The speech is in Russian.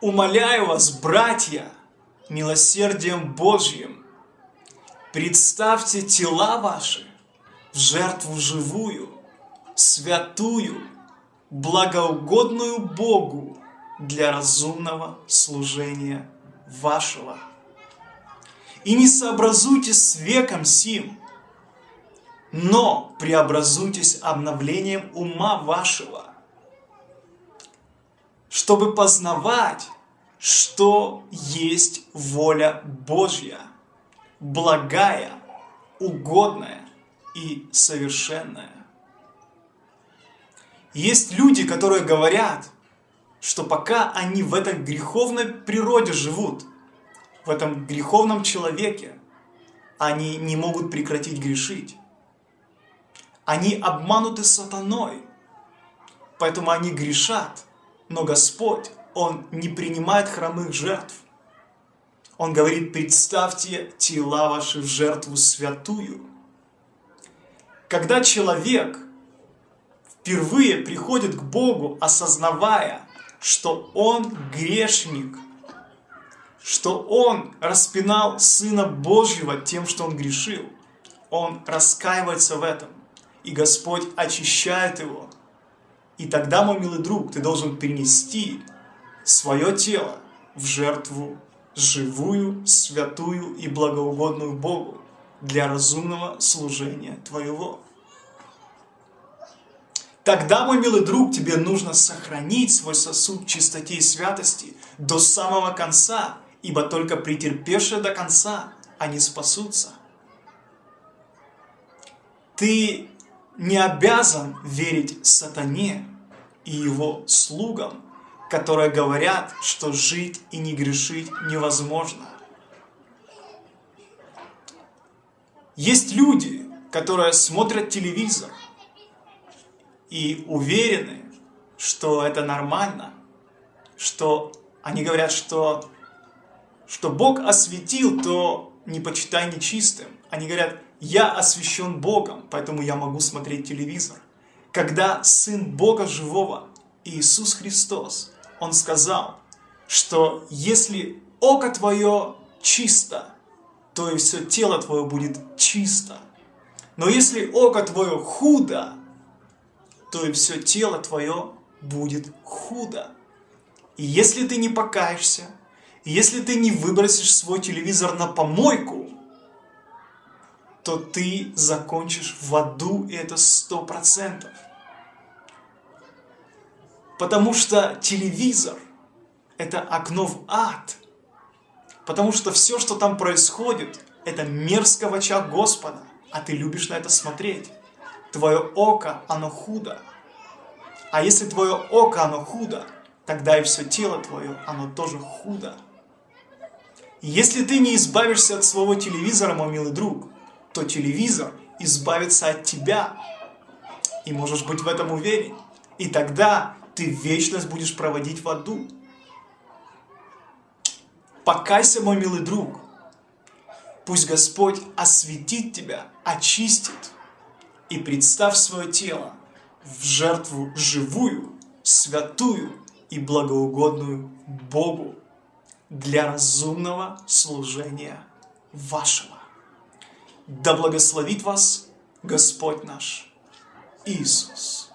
Умоляю вас, братья, милосердием Божьим, представьте тела ваши в жертву живую, святую, благоугодную Богу для разумного служения вашего. И не сообразуйтесь с веком сим, но преобразуйтесь обновлением ума вашего, чтобы познавать, что есть воля Божья, благая, угодная и совершенная. Есть люди, которые говорят, что пока они в этой греховной природе живут, в этом греховном человеке, они не могут прекратить грешить. Они обмануты сатаной, поэтому они грешат. Но Господь, Он не принимает хромых жертв. Он говорит, представьте тела ваши в жертву святую. Когда человек впервые приходит к Богу, осознавая, что он грешник, что он распинал Сына Божьего тем, что он грешил, он раскаивается в этом – и Господь очищает его. И тогда, мой милый друг, ты должен перенести свое тело в жертву живую, святую и благоугодную Богу для разумного служения твоего. Тогда, мой милый друг, тебе нужно сохранить свой сосуд чистоте и святости до самого конца, ибо только претерпевшие до конца они спасутся. Ты не обязан верить сатане и его слугам, которые говорят, что жить и не грешить невозможно. Есть люди, которые смотрят телевизор и уверены, что это нормально, что они говорят, что, что Бог осветил, то не почитай нечистым. Они говорят, я освящен Богом, поэтому я могу смотреть телевизор. Когда Сын Бога Живого, Иисус Христос, Он сказал, что если око твое чисто, то и все тело твое будет чисто. Но если око твое худо, то и все тело твое будет худо. И если ты не покаешься, если ты не выбросишь свой телевизор на помойку, то ты закончишь в аду, и это сто процентов. Потому что телевизор – это окно в ад. Потому что все, что там происходит, это мерзко в очах Господа, а ты любишь на это смотреть. Твое око, оно худо. А если твое око, оно худо, тогда и все тело твое, оно тоже худо. если ты не избавишься от своего телевизора, мой милый друг, то телевизор избавится от тебя. И можешь быть в этом уверен. И тогда ты вечность будешь проводить в аду. Покайся, мой милый друг. Пусть Господь осветит тебя, очистит. И представь свое тело в жертву живую, святую и благоугодную Богу для разумного служения вашего. Да благословит вас Господь наш Иисус.